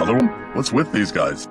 Another one? What's with these guys?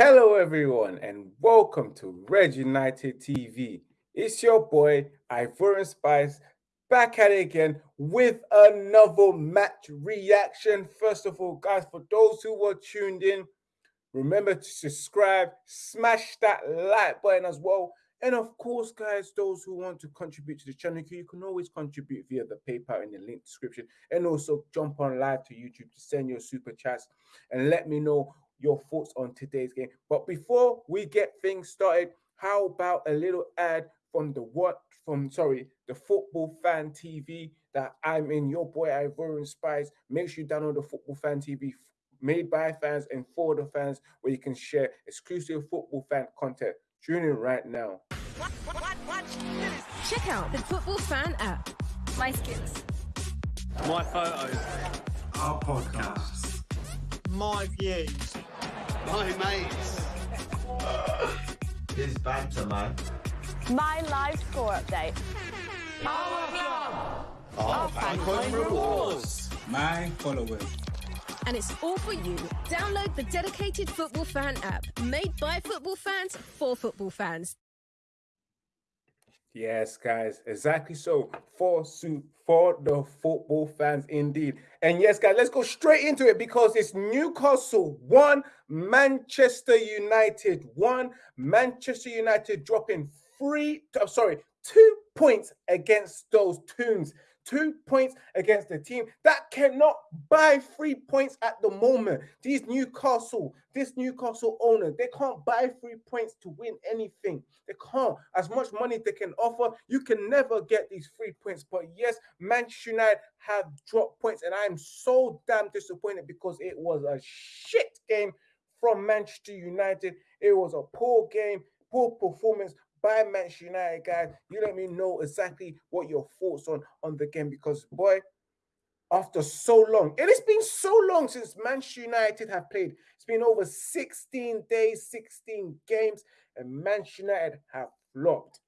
Hello, everyone, and welcome to Red United TV. It's your boy Ivorian Spice back at it again with another match reaction. First of all, guys, for those who were tuned in, remember to subscribe, smash that like button as well. And of course, guys, those who want to contribute to the channel, you can always contribute via the PayPal in the link description. And also jump on live to YouTube to send your super chats and let me know your thoughts on today's game. But before we get things started, how about a little ad from the what from sorry the football fan TV that I'm in your boy Ivorian Spice. Make sure you download the football fan TV made by fans and for the fans where you can share exclusive football fan content. Tune in right now. Check out the Football Fan app. My skills. My photos. Our podcasts. My views. My mates. This banter, man. My live score update. Oh, Our fan coin rewards. My followers. And it's all for you. Download the dedicated Football Fan app, made by football fans for football fans. Yes, guys, exactly so. For su- for the football fans, indeed. And yes, guys, let's go straight into it because it's Newcastle one, Manchester United one. Manchester United dropping three, uh, sorry, two points against those Toons. Two points against the team that cannot buy three points at the moment. These Newcastle, this Newcastle owner, they can't buy three points to win anything. They can't. As much money they can offer, you can never get these three points. But yes, Manchester United have dropped points, and I'm so damn disappointed because it was a shit game from Manchester United. It was a poor game, poor performance by Manchester United, guys. You let me know exactly what your thoughts on on the game because boy, after so long, it's been so long since Manchester United have played. It's been over 16 days, 16 games, and Manchester United have flopped.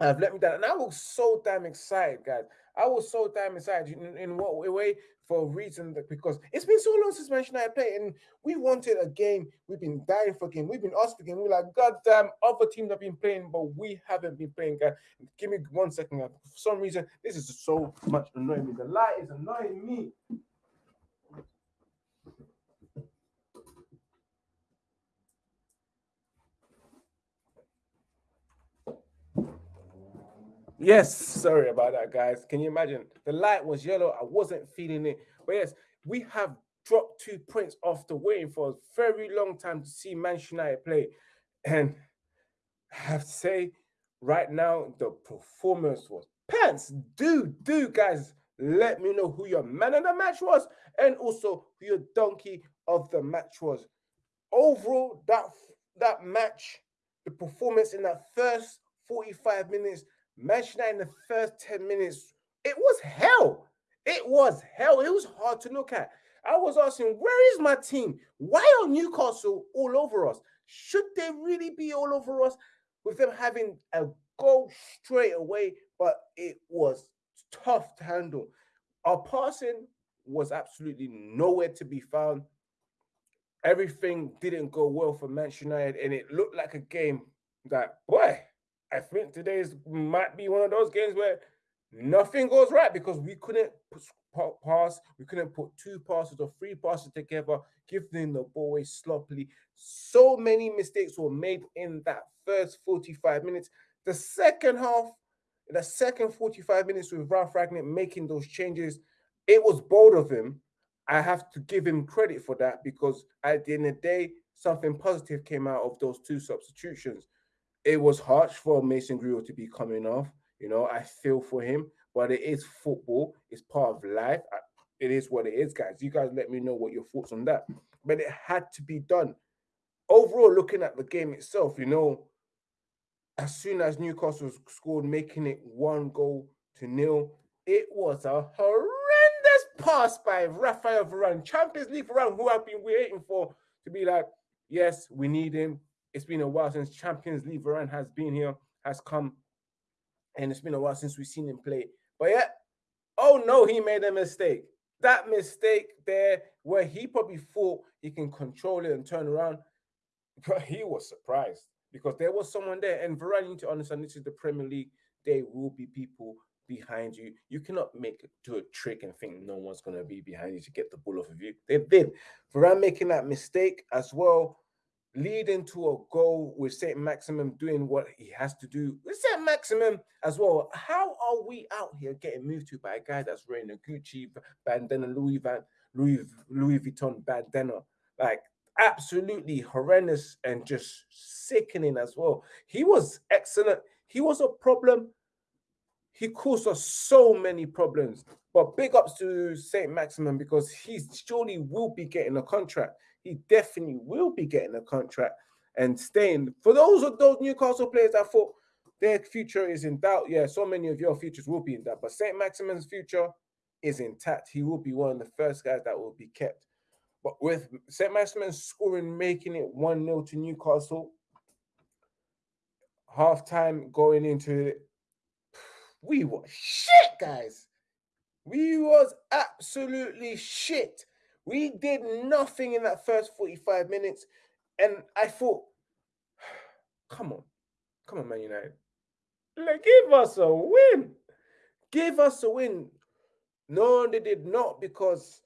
Have let me down, and I was so damn excited, guys. I was so damn excited. In, in what way? For a reason that because it's been so long since Manchester United played, and we wanted a game. We've been dying for a game. We've been asked for a game. We're like, God damn, other teams have been playing, but we haven't been playing, guys. Give me one second. For some reason, this is so much annoying me. The light is annoying me. Yes, sorry about that, guys. Can you imagine? The light was yellow. I wasn't feeling it. But yes, we have dropped two points after waiting for a very long time to see Manchester United play. And I have to say, right now, the performance was pants. Do, do, guys, let me know who your man of the match was and also who your donkey of the match was. Overall, that that match, the performance in that first 45 minutes Manchester United in the first 10 minutes, it was hell. It was hell. It was hard to look at. I was asking, where is my team? Why are Newcastle all over us? Should they really be all over us with them having a goal straight away? But it was tough to handle. Our passing was absolutely nowhere to be found. Everything didn't go well for Manchester United, and it looked like a game that, boy, I think today's might be one of those games where nothing goes right because we couldn't pass, we couldn't put two passes or three passes together, giving the ball away sloppily. So many mistakes were made in that first 45 minutes. The second half, the second 45 minutes with Ralf Rangnick making those changes, it was bold of him. I have to give him credit for that because at the end of the day, something positive came out of those two substitutions. It was harsh for Mason Greenwood to be coming off. You know, I feel for him, but it is football. It's part of life. It is what it is, guys. You guys let me know what your thoughts on that. But it had to be done. Overall, looking at the game itself, you know, as soon as Newcastle scored, making it one goal to nil, it was a horrendous pass by Rafael Varane, Champions League Varane, who I've been waiting for to be like, yes, we need him. It's been a while since Champions League Varane has been here, has come, and it's been a while since we've seen him play. But yeah, oh no, he made a mistake. That mistake there, where he probably thought he can control it and turn around, but he was surprised because there was someone there. And Varane, you need to understand this is the Premier League. There will be people behind you. You cannot make do a trick and think no one's going to be behind you to get the ball off of you. They did. Varane making that mistake as well, leading to a goal with Saint Maximin doing what he has to do. With Saint Maximin as well. How are we out here getting moved to by a guy that's wearing a Gucci bandana, Louis Van Louis Louis Vuitton bandana? Like absolutely horrendous and just sickening as well. He was excellent. He was a problem he caused us so many problems. But big ups to Saint Maximin because he surely will be getting a contract. He definitely will be getting a contract and staying. For those of those Newcastle players that thought their future is in doubt, yeah, so many of your futures will be in doubt. But Saint Maximin's future is intact. He will be one of the first guys that will be kept. But with St. Maximin scoring, making it 1 0 to Newcastle, half time going into it, we were shit, guys. We was absolutely shit. We did nothing in that first 45 minutes. And I thought, come on, come on, Man United. Like, give us a win. Give us a win. No, they did not because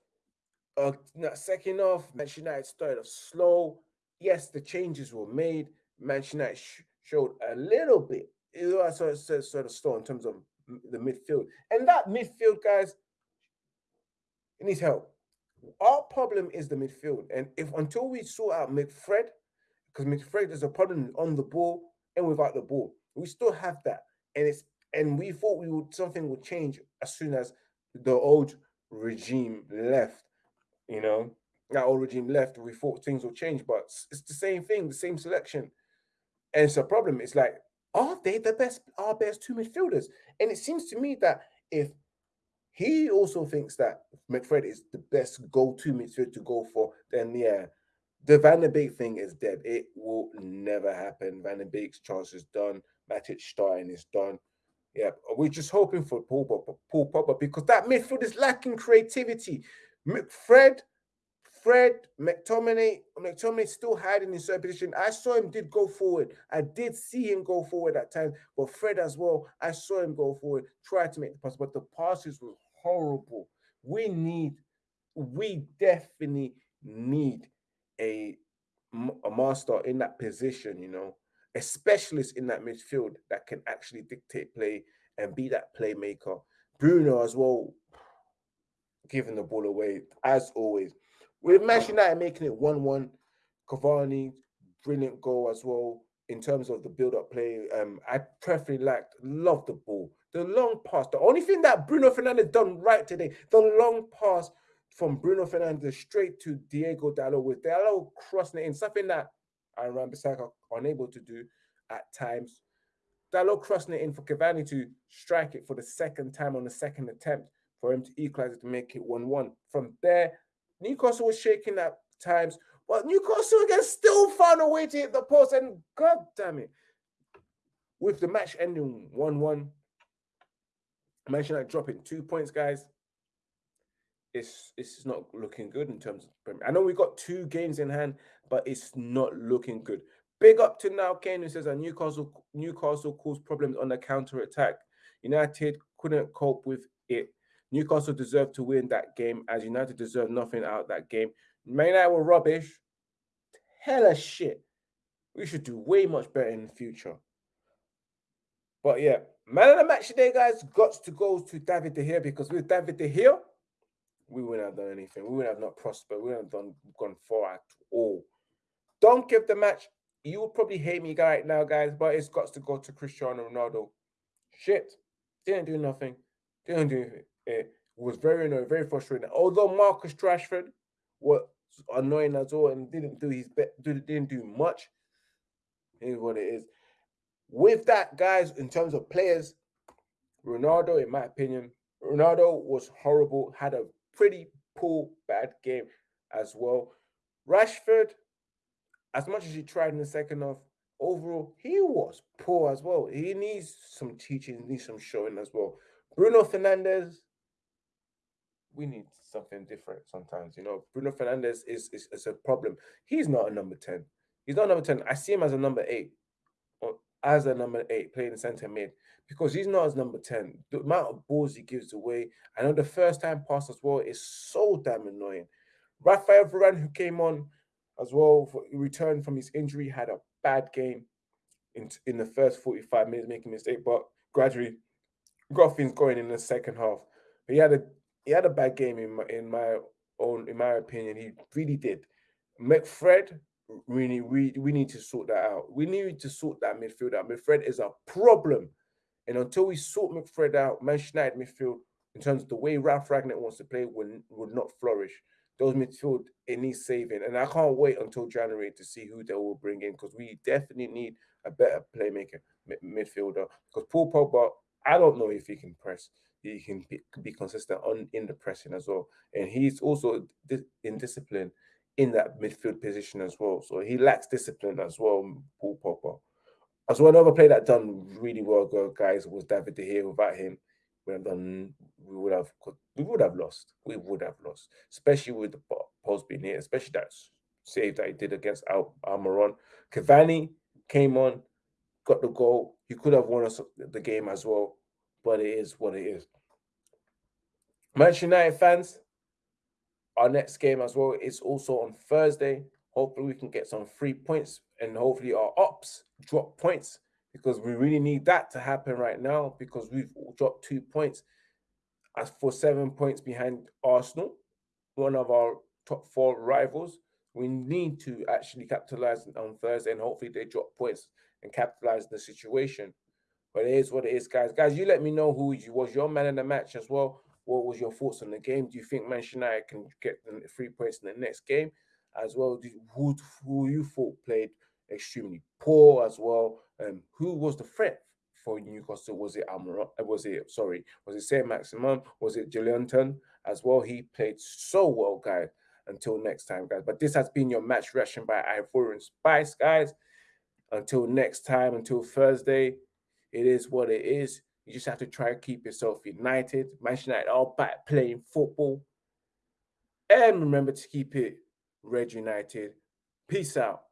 uh, second half, Manchester United started slow. Yes, the changes were made. Manchester United sh- showed a little bit it was sort of, sort of slow in terms of the midfield. And that midfield, guys, it needs help. Our problem is the midfield. And if until we sort out McFred, because McFred is a problem on the ball and without the ball, we still have that. And it's and we thought we would something would change as soon as the old regime left. You know, that old regime left, we thought things will change, but it's the same thing, the same selection. And it's a problem. It's like are they the best, our best two midfielders? And it seems to me that if he also thinks that McFred is the best go-to midfield to go for, then yeah, the Van der Beek thing is dead. It will never happen. Van der Beek's chance is done. Matic starting is done. Yeah, we're just hoping for Paul Pogba, Paul Pogba because that midfield is lacking creativity. McFred Fred McTominay, McTominay still hiding in certain position. I saw him did go forward. I did see him go forward at times, but Fred as well. I saw him go forward, try to make the pass, but the passes were horrible. We need, we definitely need a a master in that position. You know, a specialist in that midfield that can actually dictate play and be that playmaker. Bruno as well, giving the ball away as always. With Manchester United making it 1 1, Cavani, brilliant goal as well in terms of the build up play. Um, I preferably liked, love the ball. The long pass, the only thing that Bruno Fernandes done right today, the long pass from Bruno Fernandes straight to Diego Dalot with Dalot crossing it in, something that Aaron Bissaka unable to do at times. Dalot crossing it in for Cavani to strike it for the second time on the second attempt for him to equalize it to make it 1 1. From there, Newcastle was shaking at times, but Newcastle again still found a way to hit the post. And god damn it, with the match ending 1 1, Manchester United dropping two points, guys. It's it's not looking good in terms of. I know we got two games in hand, but it's not looking good. Big up to now Kane who says that Newcastle Newcastle caused problems on the counter attack. United couldn't cope with it. Newcastle deserved to win that game, as United deserved nothing out of that game. Man United were rubbish. Hella shit. We should do way much better in the future. But yeah, man of the match today, guys, got to go to David De Gea because with David De Gea, we wouldn't have done anything. We wouldn't have not prospered. We wouldn't have done gone far at all. Don't give the match. You would probably hate me right now, guys, but it's got to go to Cristiano Ronaldo. Shit, didn't do nothing. Didn't do it. It was very annoying, very frustrating. Although Marcus Rashford was annoying as well and didn't do his didn't do much. Is what it is. With that, guys, in terms of players, Ronaldo, in my opinion, Ronaldo was horrible, had a pretty poor, bad game as well. Rashford, as much as he tried in the second half, overall, he was poor as well. He needs some teaching, needs some showing as well. Bruno Fernandes, we need something different sometimes. You know, Bruno Fernandes is, is, is a problem. He's not a number 10. He's not number 10. I see him as a number eight, or as a number eight, playing center mid, because he's not as number 10. The amount of balls he gives away, I know the first time pass as well is so damn annoying. Rafael Varane, who came on as well, for, returned from his injury, had a bad game in, in the first 45 minutes, making a mistake, but gradually got things going in the second half. He had a he had a bad game in my in my own in my opinion. He really did. McFred, really, we we need to sort that out. We need to sort that midfield out. McFred is a problem. And until we sort McFred out, Manchester United midfield, in terms of the way Ralf Rangnick wants to play, would, would not flourish. Those midfield, it needs saving. And I can't wait until January to see who they will bring in because we definitely need a better playmaker midfielder. Because Paul Pogba, I don't know if he can press. He can be, be consistent on in the pressing as well. And he's also in discipline in that midfield position as well. So he lacks discipline as well, Paul Pogba. As well, another player that done really well, guys, was David De Gea. Without him, we have done. We would have. We would have lost. We would have lost, especially with the post being here, especially that save that he did against Al Almiron. Cavani came on, got the goal. He could have won us the game as well, but it is what it is. Manchester United fans, our next game as well is also on Thursday. Hopefully, we can get some free points and hopefully our ops drop points because we really need that to happen right now because we've dropped two points as for seven points behind Arsenal, one of our top four rivals. We need to actually capitalize on Thursday and hopefully they drop points and capitalize the situation. But it is what it is, guys. Guys, you let me know who you was your man in the match as well. What was your thoughts on the game? Do you think Manchester United can get the three points in the next game as well? Who who you thought played extremely poor as well? Um, who was the threat for Newcastle? Was it Almiron? Uh, was it sorry? Was it Saint Maximin? Was it Joelinton as well? He played so well, guys. Until next time, guys. But this has been your match reaction by Ivorian Spice, guys. Until next time, until Thursday, it is what it is. You just have to try to keep yourself united. Manchester United all back playing football. And remember to keep it Red United. Peace out.